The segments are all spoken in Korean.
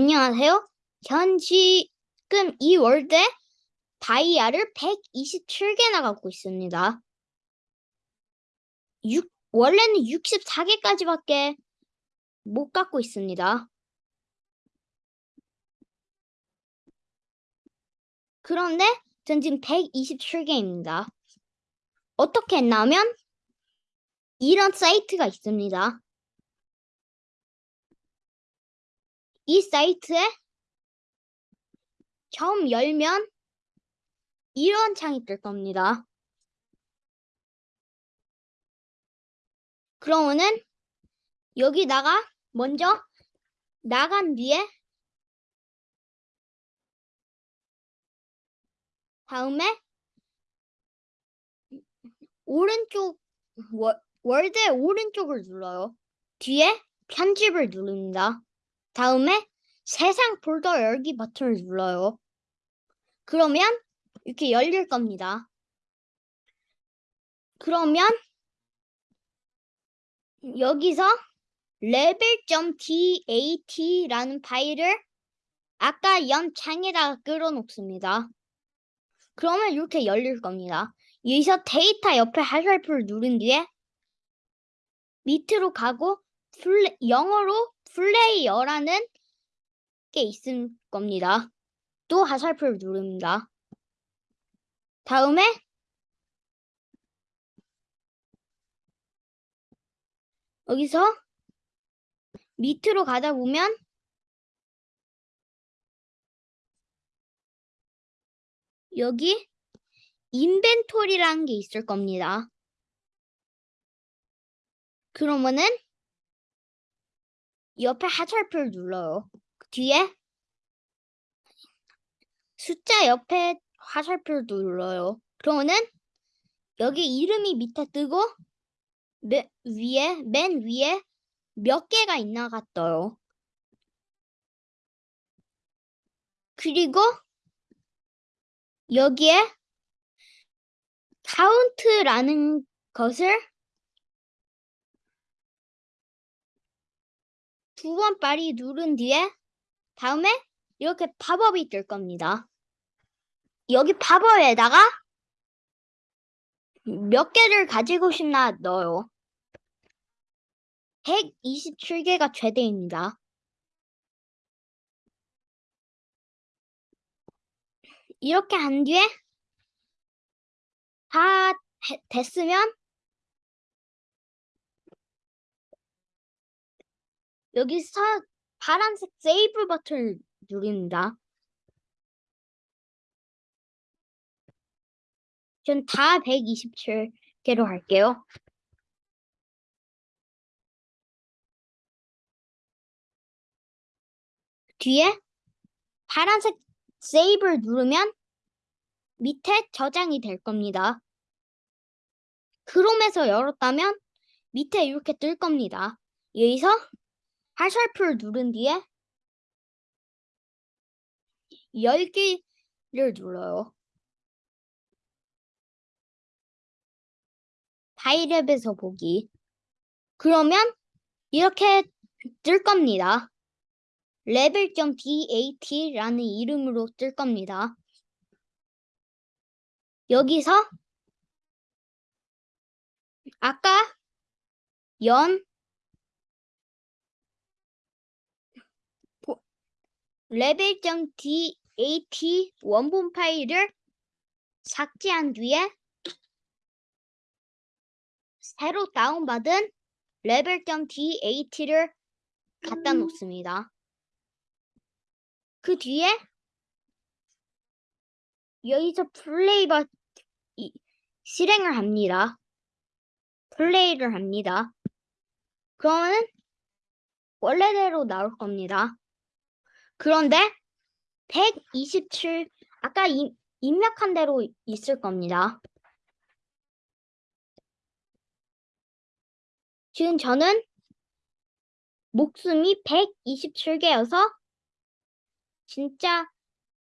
안녕하세요. 현 지금 이 월드에 다이아를 127개나 갖고 있습니다. 6, 원래는 64개까지밖에 못 갖고 있습니다. 그런데 전 지금 127개입니다. 어떻게 했냐면 이런 사이트가 있습니다. 이 사이트에 처음 열면 이런 창이 뜰 겁니다. 그러면은 여기다가 먼저 나간 뒤에 다음에 오른쪽 월, 월드의 오른쪽을 눌러요. 뒤에 편집을 누릅니다. 다음에 세상 폴더 열기 버튼을 눌러요. 그러면 이렇게 열릴 겁니다. 그러면 여기서 level.dat라는 파일을 아까 연 창에다가 끌어놓습니다. 그러면 이렇게 열릴 겁니다. 여기서 데이터 옆에 화살표를 누른 뒤에 밑으로 가고 영어로 플레이어라는 게 있을 겁니다. 또 화살표를 누릅니다. 다음에 여기서 밑으로 가다 보면 여기 인벤토리라는 게 있을 겁니다. 그러면은 옆에 하살표를 눌러요. 그 뒤에 숫자 옆에 화살표를 눌러요. 그러면은 여기 이름이 밑에 뜨고 맨 위에 맨 위에 몇 개가 있나가 떠요. 그리고 여기에 카운트라는 것을 두 번 빨리 누른 뒤에 다음에 이렇게 팝업이 뜰 겁니다. 여기 팝업에다가 몇 개를 가지고 싶나 넣어요. 127개가 최대입니다. 이렇게 한 뒤에 다 됐으면 여기서 파란색 세이브 버튼을 누릅니다. 전 다 127개로 할게요. 뒤에 파란색 세이브를 누르면 밑에 저장이 될 겁니다. 크롬에서 열었다면 밑에 이렇게 뜰 겁니다. 여기서 화살표를 누른 뒤에 열기를 눌러요. 파일앱에서 보기. 그러면 이렇게 뜰 겁니다. level.dat라는 이름으로 뜰 겁니다. 여기서 아까 연 level.dat 원본 파일을 삭제한 뒤에 새로 다운받은 level.dat를 갖다 놓습니다. 그 뒤에 여기서 플레이 버 실행을 합니다. 플레이를 합니다. 그러면 원래대로 나올 겁니다. 그런데 127 아까 이, 입력한 대로 있을 겁니다. 지금 저는 목숨이 127개여서 진짜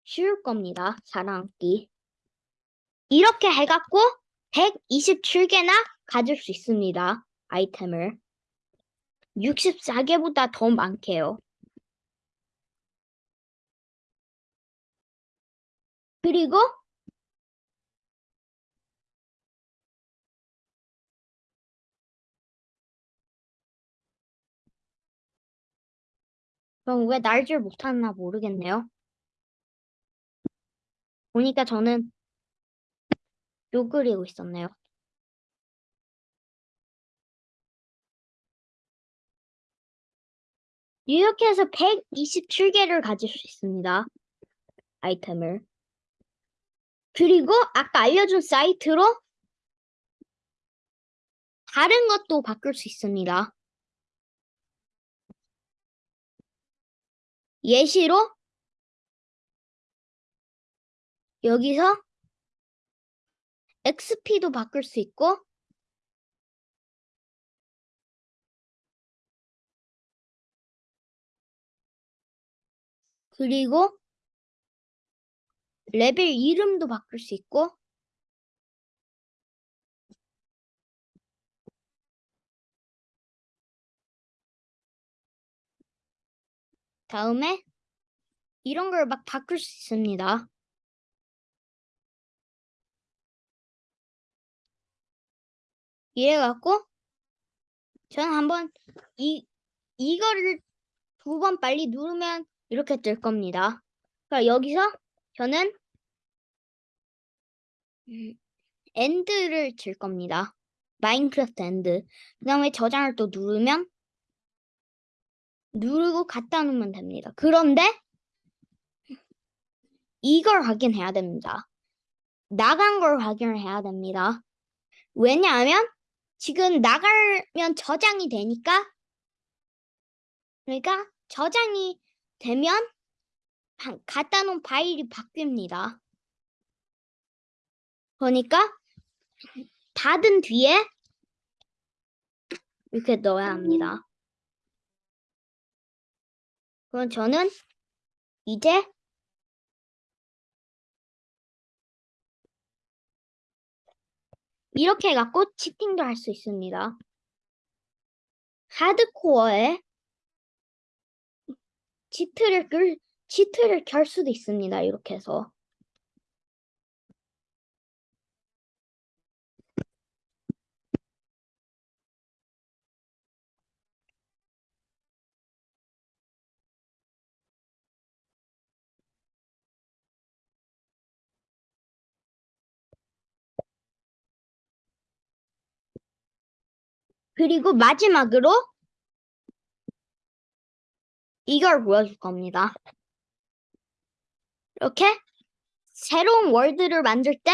쉬울 겁니다. 사랑기. 이렇게 해갖고 127개나 가질 수 있습니다. 아이템을. 64개보다 더 많게요. 그리고 그럼 왜 날줄 못하나 모르겠네요. 보니까 저는 요 그리고 있었네요. 해서 127개를 가질 수 있습니다. 아이템을. 그리고 아까 알려준 사이트로 다른 것도 바꿀 수 있습니다. 예시로 여기서 XP도 바꿀 수 있고 그리고 레벨 이름도 바꿀 수 있고 다음에 이런 걸 막 바꿀 수 있습니다. 이래갖고 저는 한번 이 이거를 두 번 빨리 누르면 이렇게 뜰 겁니다. 그러니까 여기서 저는 음, end를 칠 겁니다. 마인크래프트 end. 그 다음에 저장을 또 누르면 누르고 갖다 놓으면 됩니다. 그런데 이걸 확인해야 됩니다. 나간 걸 확인을 해야 됩니다. 왜냐하면 지금 나가면 저장이 되니까 그러니까 저장이 되면 바- 갖다 놓은 파일이 바뀝니다. 그러니까 닫은 뒤에 이렇게 넣어야 합니다. 그럼 저는 이제 이렇게 해갖고 치팅도 할 수 있습니다. 하드코어에 치트를 끌, 치트를 켤 수도 있습니다. 이렇게 해서. 그리고 마지막으로 이걸 보여줄 겁니다. 이렇게 새로운 월드를 만들 때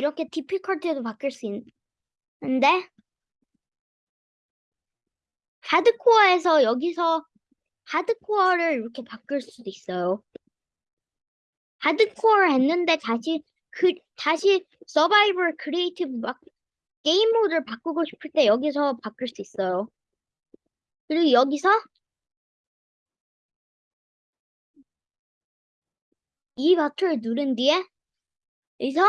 이렇게 difficulty도 바뀔 수 있는데 hardcore에서 여기서 hardcore를 이렇게 바꿀 수도 있어요. 하드코어 했는데 다시 그 다시 survival creative 막 게임 모드를 바꾸고 싶을 때 여기서 바꿀 수 있어요. 그리고 여기서 이 버튼을 누른 뒤에 여기서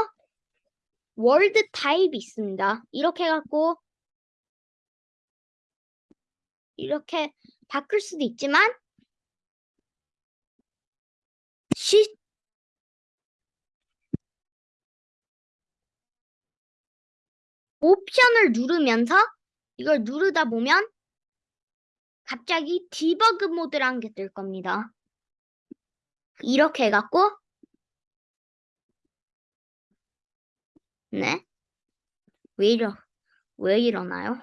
world type이 있습니다. 이렇게 해갖고 이렇게 바꿀 수도 있지만 시 옵션을 누르면서 이걸 누르다 보면 갑자기 debug 모드라는 게 뜰 겁니다. 이렇게 해갖고 네? 왜 이러 왜 이러나요?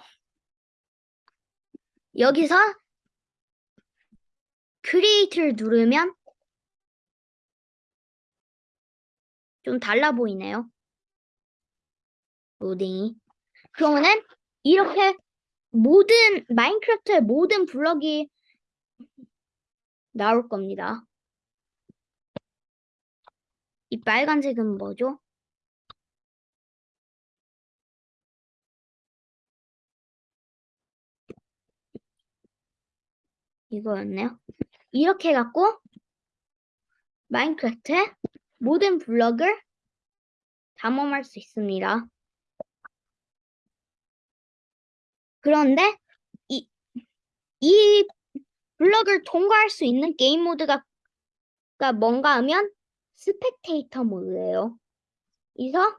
여기서 create를 누르면 좀 달라 보이네요. 로딩이. 그러면은 이렇게 모든 마인크래프트의 모든 블럭이 나올 겁니다. 이 빨간색은 뭐죠? 이거였네요. 이렇게 해갖고 마인크래프트의 모든 블럭을 담음할 수 있습니다. 그런데 이, 이 블럭을 통과할 수 있는 게임 모드가 가 뭔가 하면 spectator 모드예요. 그래서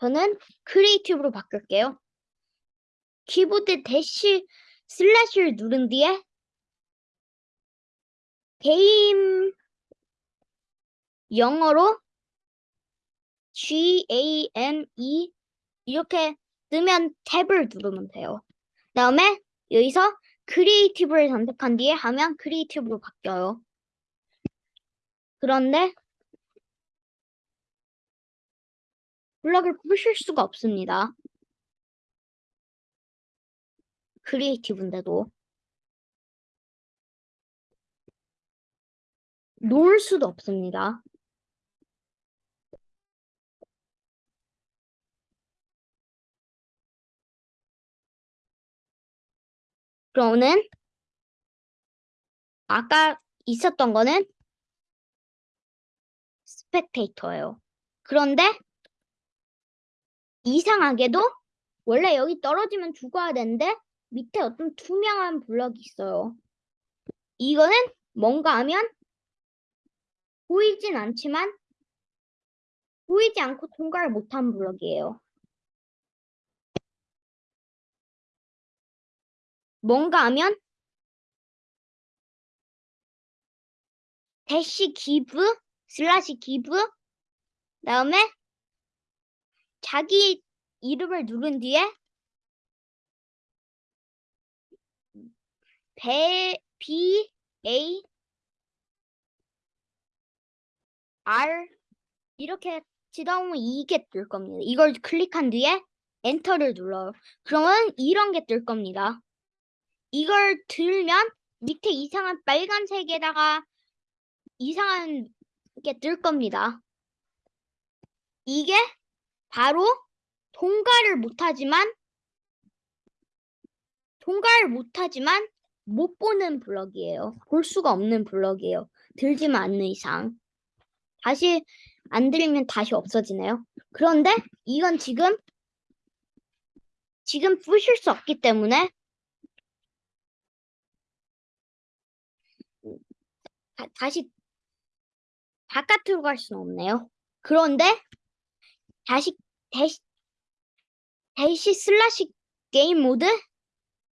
저는 creative로 바꿀게요. 키보드 대시 슬래시를 누른 뒤에 게임 영어로 G A M E 이렇게 뜨면 탭을 누르면 돼요. 다음에 여기서 creative를 선택한 뒤에 하면 creative로 바뀌어요. 그런데 블럭을 부실 수가 없습니다. creative인데도 놓을 수도 없습니다. 그러면 아까 있었던 거는 스펙테이터예요. 그런데 이상하게도 원래 여기 떨어지면 죽어야 되는데 밑에 어떤 투명한 블럭이 있어요. 이거는 뭔가 하면 보이진 않지만 보이지 않고 통과를 못한 블럭이에요. 뭔가 하면 대시 기브 슬라시 기브 다음에 자기 이름을 누른 뒤에 배 B A R 이렇게 지나오면 이게 뜰 겁니다. 이걸 클릭한 뒤에 엔터를 눌러요. 그러면 이런 게 뜰 겁니다. 이걸 들면 밑에 이상한 빨간색에다가 이상한 게 뜰 겁니다. 이게 바로 통과를 못하지만 통과를 못하지만 못 보는 블럭이에요. 볼 수가 없는 블럭이에요. 들지만 않는 이상. 다시 안 들리면 다시 없어지네요. 그런데 이건 지금 지금 부실 수 없기 때문에 다, 다시 바깥으로 갈 수는 없네요. 그런데 다시 대시 대시 슬래시 게임 모드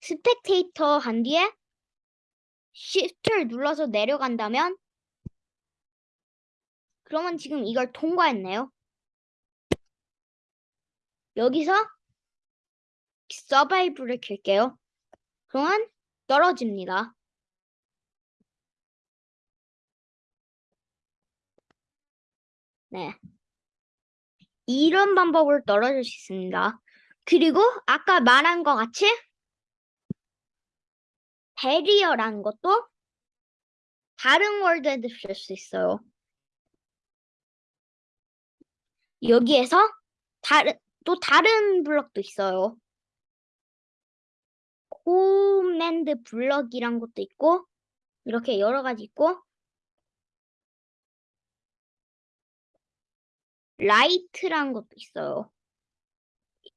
spectator 한 뒤에 Shift를 눌러서 내려간다면 그러면 지금 이걸 통과했네요. 여기서 survival을 킬게요. 그러면 떨어집니다. 네. 이런 방법으로 떨어질 수 있습니다. 그리고 아까 말한 것 같이 barrier라는 것도 다른 world에도 쓸 수 있어요. 여기에서 다른 또 다른 블럭도 있어요. command block이란 것도 있고 이렇게 여러 가지 있고 light란 것도 있어요.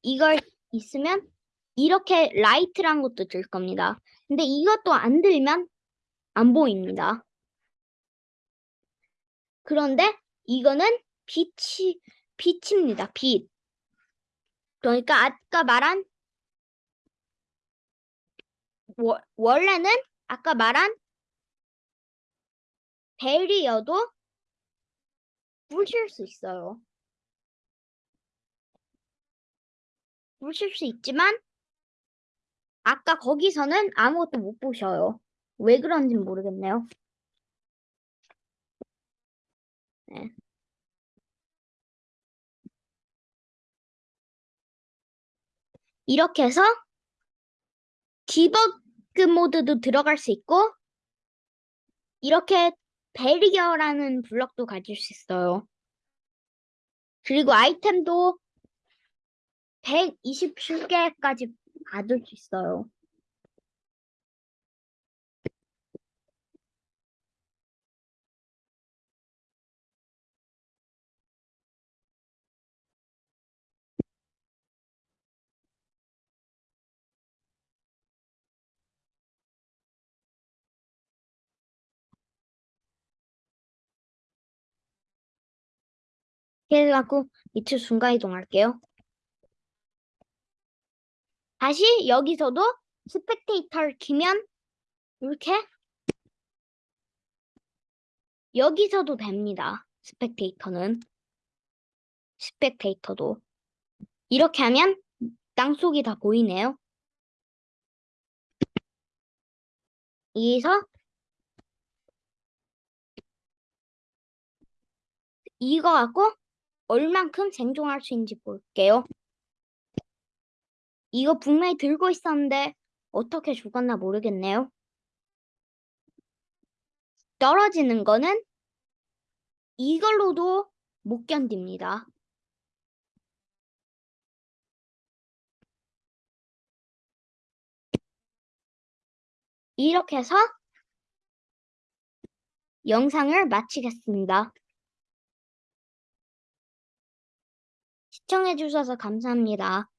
이걸 있으면 이렇게 light란 것도 들 겁니다. 근데 이것도 안 들면 안 보입니다. 그런데 이거는 빛이 빛입니다. 빛. 그러니까 아까 말한 워, 원래는 아까 말한 베리어도 부실 수 있어요. 부실 수 있지만 아까 거기서는 아무것도 못 보셔요. 왜 그런지 모르겠네요. 네. 이렇게 해서 debug 모드도 들어갈 수 있고 이렇게 barrier라는 블럭도 가질 수 있어요. 그리고 아이템도 127개까지 봐줄 수 있어요. 그래갖고 밑으로 순간 이동할게요. 다시 여기서도 스펙테이터를 키면 이렇게 여기서도 됩니다. 스펙테이터는 스펙테이터도 이렇게 하면 땅속이 다 보이네요. 여기서 이거 갖고 얼만큼 생존할 수 있는지 볼게요. 이거 분명히 들고 있었는데 어떻게 죽었나 모르겠네요. 떨어지는 거는 이걸로도 못 견딥니다. 이렇게 해서 영상을 마치겠습니다. 시청해주셔서 감사합니다.